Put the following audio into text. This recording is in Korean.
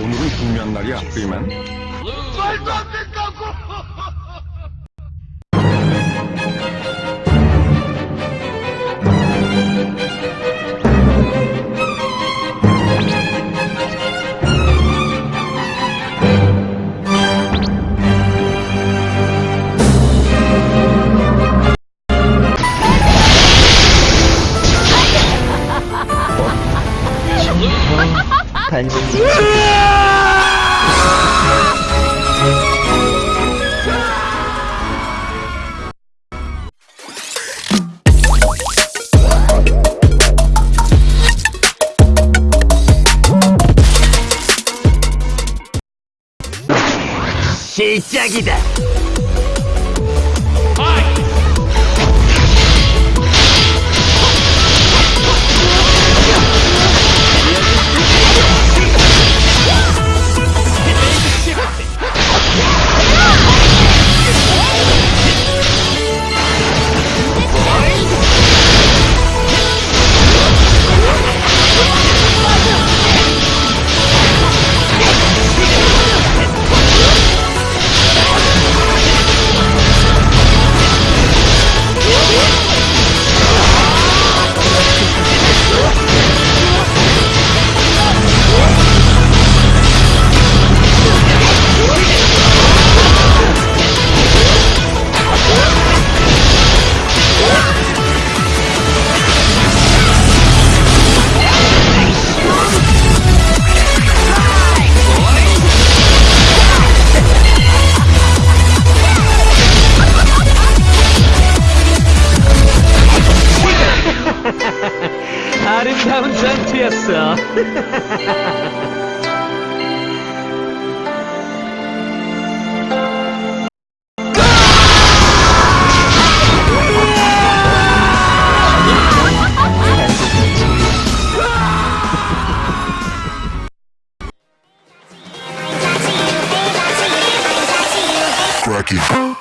중요한 날이야, 프리맨. 말도 안 된다고! 단순히 시작이다. seven cents, yes, sir. Cracking.